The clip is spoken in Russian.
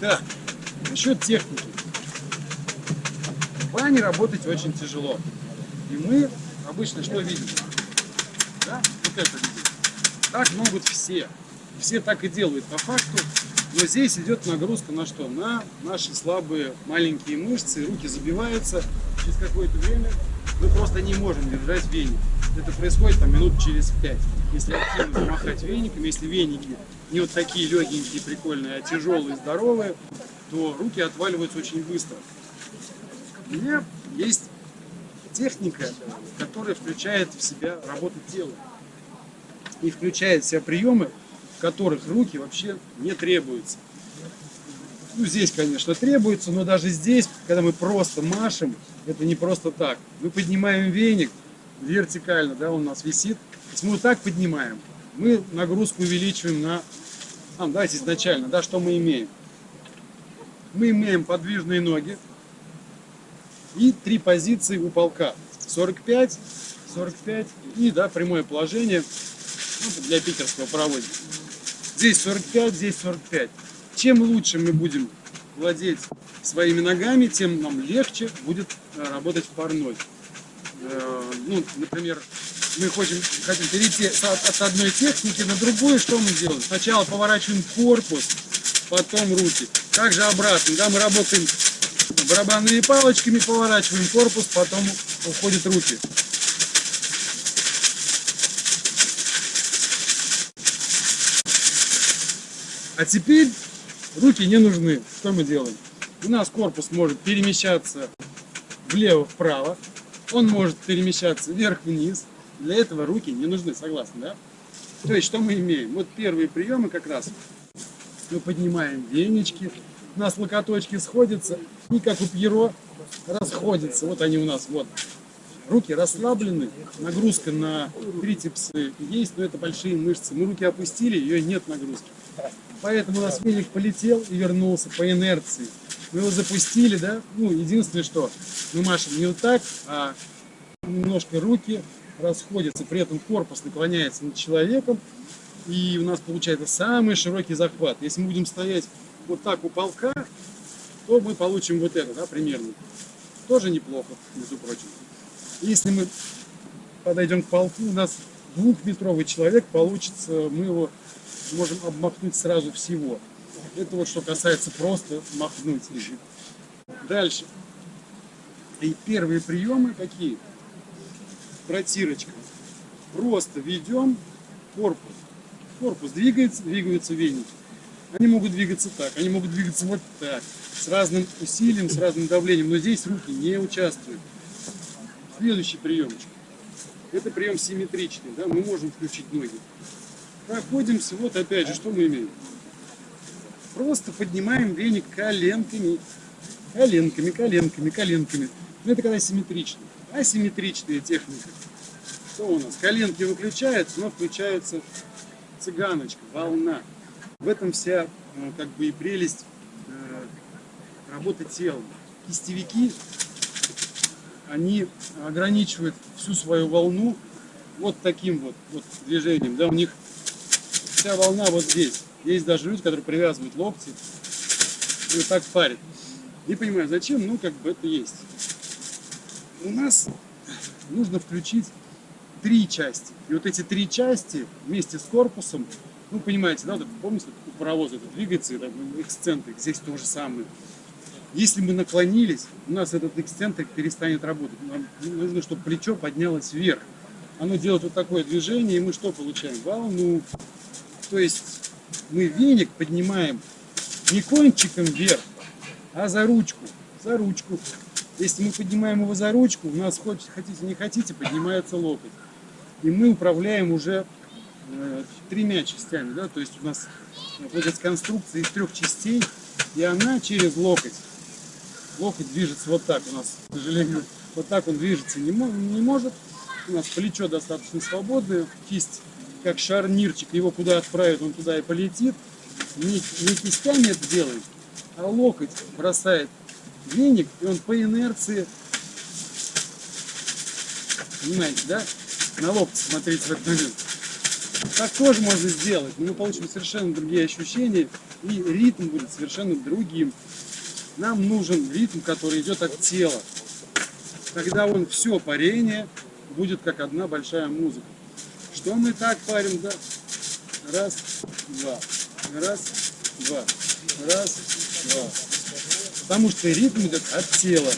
Так, насчет техники. В бане работать очень тяжело. И мы обычно что видим? Да? Вот это видим. Так могут все. Все так и делают по факту. Но здесь идет нагрузка на что? На наши слабые маленькие мышцы, руки забиваются. Через какое-то время мы просто не можем держать веник. Это происходит там минут через пять. Если активно замахать веником, если веники не вот такие легенькие, прикольные, а тяжелые, здоровые, то руки отваливаются очень быстро. У меня есть техника, которая включает в себя работу тела. И включает в себя приемы, которых руки вообще не требуются. Ну, здесь, конечно, требуется, но даже здесь, когда мы просто машем, это не просто так. Мы поднимаем веник вертикально, да, он у нас висит. Если мы вот так поднимаем, мы нагрузку увеличиваем на... А, давайте изначально, да, что мы имеем? Мы имеем подвижные ноги и три позиции у полка. 45, 45 и, да, прямое положение ну, для питерского паровоза. Здесь 45, здесь 45. Чем лучше мы будем владеть своими ногами, тем нам легче будет э, работать в парной. Э, ну, например, мы хотим, хотим перейти от одной техники на другую, что мы делаем? Сначала поворачиваем корпус, потом руки. Также обратно, да, мы работаем барабанными палочками, поворачиваем корпус, потом уходят руки. А теперь руки не нужны. Что мы делаем? У нас корпус может перемещаться влево-вправо, он может перемещаться вверх-вниз. Для этого руки не нужны, согласны, да? То есть, что мы имеем? Вот первые приемы как раз. Мы поднимаем венички, у нас локоточки сходятся, и как у Пьеро расходятся. Вот они у нас, вот. Руки расслаблены, нагрузка на трицепсы есть, но это большие мышцы. Мы руки опустили, ее нет нагрузки. Поэтому у нас веник полетел и вернулся по инерции. Мы его запустили, да? Ну, единственное, что мы машем не вот так, а немножко руки расходятся, при этом корпус наклоняется над человеком, и у нас получается самый широкий захват. Если мы будем стоять вот так у полка, то мы получим вот это, да, примерно. Тоже неплохо, между прочим. Если мы подойдем к полку, у нас двухметровый человек получится, мы его можем обмахнуть сразу всего. Это вот что касается просто махнуть. Дальше. И первые приемы какие? Протирочка. Просто ведем корпус. Корпус двигается, двигаются веники. Они могут двигаться так, они могут двигаться вот так, с разным усилием, с разным давлением, но здесь руки не участвуют. Следующий приемчик. Это прием симметричный, да, мы можем включить ноги. Проходимся, вот опять же, что мы имеем? Просто поднимаем веник коленками, коленками, коленками, коленками. Но это когда симметрично. Асимметричная техника. Что у нас? Коленки выключаются, но включается цыганочка, волна. В этом вся э, как бы и прелесть э, работы телом. Кистевики, они ограничивают всю свою волну вот таким вот, вот движением. Да, у них вся волна вот здесь. Есть даже люди, которые привязывают локти и вот так парят. Не понимаю, зачем, ну как бы это есть. У нас нужно включить три части. И вот эти три части вместе с корпусом, ну понимаете, да, помните, у паровоза это двигается, это эксцентрик, здесь то же самое. Если мы наклонились, у нас этот эксцентрик перестанет работать. Нам нужно, чтобы плечо поднялось вверх. Оно делает вот такое движение, и мы что получаем? Волну. То есть мы веник поднимаем не кончиком вверх, а за ручку. За ручку. Если мы поднимаем его за ручку, у нас, хоть хотите не хотите, поднимается локоть. И мы управляем уже э, тремя частями. Да? То есть у нас будет конструкция из трех частей, и она через локоть. Локоть движется вот так у нас, к сожалению. Вот так он движется не, не может. У нас плечо достаточно свободное, кисть как шарнирчик, его куда отправят, он туда и полетит. Не, не кистями это делает, а локоть бросает веник, и он по инерции, понимаете, да? На локоть смотрите в этот момент. Так тоже можно сделать, но мы получим совершенно другие ощущения, И ритм будет совершенно другим. Нам нужен ритм, который идет от тела. Тогда он все парение будет как одна большая музыка. Что мы так парим, да? Раз, два, раз, два, раз, два. Потому что ритм идет от тела.